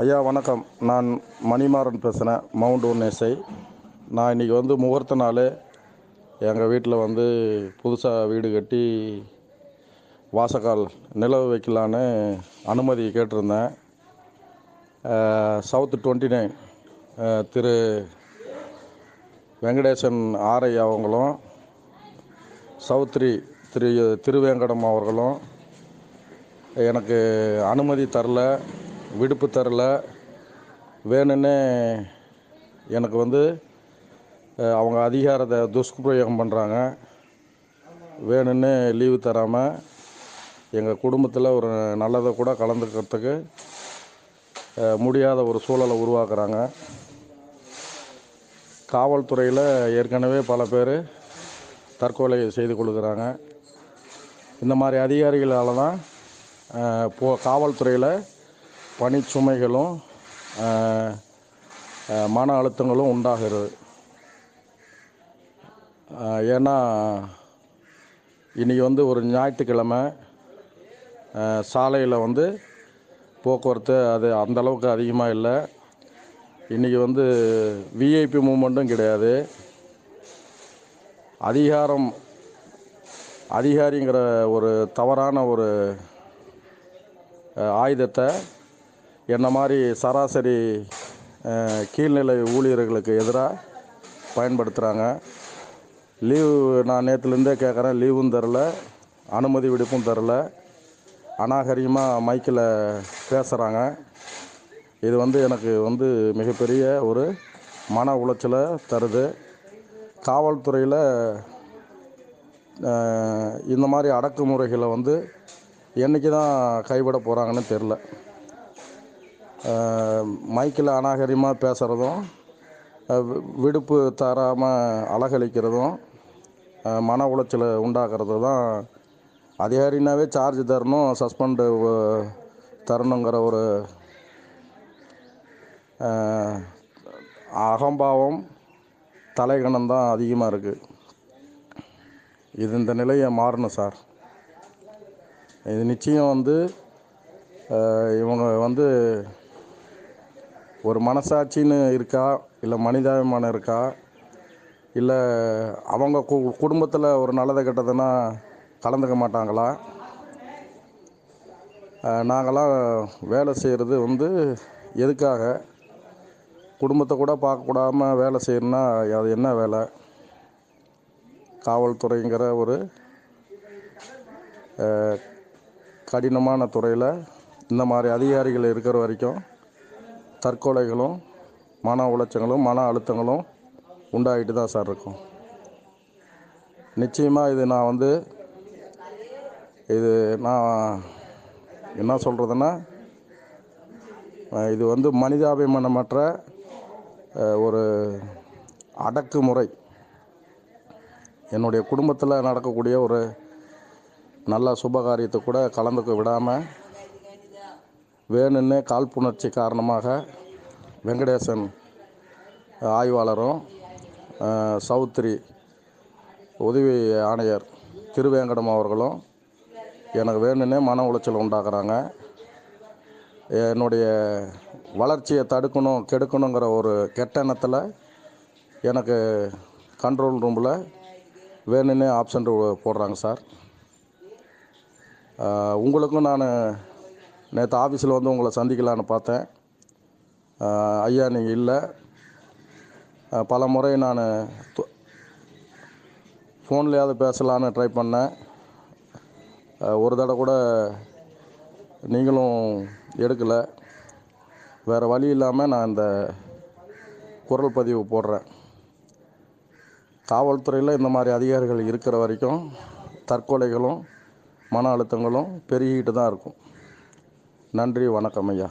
ஐயா வணக்கம். நான் மணிமாறன் பேசுகிறேன் மவுண்ட் உன்னேசை நான் இன்றைக்கி வந்து முகூர்த்த நாள். எங்கள் வீட்டில் வந்து புதுசாக வீடு கட்டி வாசக்கால் நிலவு வைக்கலான்னு அனுமதி கேட்டிருந்தேன். South twenty nine Thiru Venkatesan ஆரை அவங்களும் சௌத்ரி திரு திருவேங்கடம் அவர்களும் எனக்கு அனுமதி தரல. விடுப்பு தரல. வேணும்னே எனக்கு வந்து அவங்க அதிகாரத்தை துஷ்பிரயோகம் பண்ணுறாங்க வேணும்னே லீவு தராமல் எங்கள் குடும்பத்தில் ஒரு நல்லதை கூட கலந்துக்கிறதுக்கு முடியாத ஒரு சூழலை உருவாக்குறாங்க. காவல்துறையில் ஏற்கனவே பல பேர் தற்கொலை செய்து கொள்கிறாங்க. இந்த மாதிரி அதிகாரிகளால் தான் போ காவல்துறையில் பணிச்சுமைகளும் மன அழுத்தங்களும் உண்டாகிறது. ஏன்னா இன்றைக்கி வந்து ஒரு ஞாயிற்றுக்கிழமை சாலையில் வந்து போக்குவரத்து அது அந்த அளவுக்கு அதிகமாக இல்லை. இன்றைக்கி வந்து விஐபி மூமெண்ட்டும் கிடையாது. அதிகாரம் அதிகாரிங்கிற ஒரு தவறான ஒரு ஆயுதத்தை என்ன மாதிரி சராசரி கீழ்நிலை ஊழியர்களுக்கு எதிராக பயன்படுத்துகிறாங்க லீவு நான் நேற்றுலேருந்தே கேட்குறேன் லீவும் தரல அனுமதி விடுப்பும் தரல. அநாகரிகமாக மைக்கில் பேசுகிறாங்க இது வந்து எனக்கு வந்து மிகப்பெரிய ஒரு மன உளைச்சலை தருது. காவல்துறையில் இந்த மாதிரி அடக்குமுறைகளை வந்து என்றைக்கு தான் கைவிட போகிறாங்கன்னு தெரில மைக்கில் அநாகரிகமாக பேசுகிறதும் வி- விடுப்பு தராமல் அலகழிக்கிறதும் மன உளைச்சலை உண்டாக்குறது தான் அதிகாரினாவே சார்ஜ் தரணும் சஸ்பெண்டு தரணுங்கிற ஒரு அகம்பாவம் தலைகணம் தான் அதிகமாக இருக்குது இது இந்த நிலையை மாறணும் சார். இது நிச்சயம் வந்து இவங்க வந்து ஒரு மனசாட்சின்னு இருக்கா? இல்லை மனிதாபிமானம் இருக்கா? இல்லை அவங்க கு குடும்பத்தில் ஒரு நல்லதை கெட்டதுன்னா கலந்துக்க மாட்டாங்களா? நாங்களாம் வேலை செய்கிறது வந்து எதுக்காக? குடும்பத்தை கூட பார்க்கக்கூடாம வேலை செய்யணும்னா அது என்ன வேலை? காவல்துறைங்கிற ஒரு கடினமான துறையில் இந்த மாதிரி அதிகாரிகள் இருக்கிற வரைக்கும் தற்கொலைகளும் மன உளைச்சங்களும் மன அழுத்தங்களும் உண்டாகிட்டு தான் சார் இருக்கும். நிச்சயமாக இது நான் வந்து இது நான் என்ன சொல்கிறதுன்னா இது வந்து மனிதாபிமானமற்ற ஒரு அடக்குமுறை. என்னுடைய குடும்பத்தில் நடக்கக்கூடிய ஒரு நல்ல சுபகாரியத்தை கூட கலந்துக்க விடாமல் வேணும்னே காழ்ப்புணர்ச்சி காரணமாக வெங்கடேசன் ஆய்வாளரும் சௌத்ரி உதவி ஆணையர் திருவேங்கடம் அவர்களும் எனக்கு வேணும்னே மன உளைச்சல் உண்டாக்குறாங்க. என்னுடைய வளர்ச்சியை தடுக்கணும் கெடுக்கணுங்கிற ஒரு கெட்ட எண்ணத்தில் எனக்கு கண்ட்ரோல் ரூமில் வேணும்னே ஆப்ஷன் போடுறாங்க சார். உங்களுக்கும் நான் நேற்று ஆஃபீஸில் வந்து உங்களை சந்திக்கலான்னு பார்த்தேன். ஐயா நீங்கள் இல்லை. பல முறை நான் ஃபோன்லேயாவது பேசலான்னு ட்ரை பண்ணேன். ஒரு தடவை கூட நீங்களும் எடுக்கலை. வேறு வழி இல்லாமல் நான் இந்த குரல் பதிவு போடுறேன். காவல்துறையில் இந்த மாதிரி அதிகாரிகள் இருக்கிற வரைக்கும் தற்கொலைகளும் மன அழுத்தங்களும் பெருகிட்டு தான் இருக்கும். நன்றி வணக்கம் ஐயா.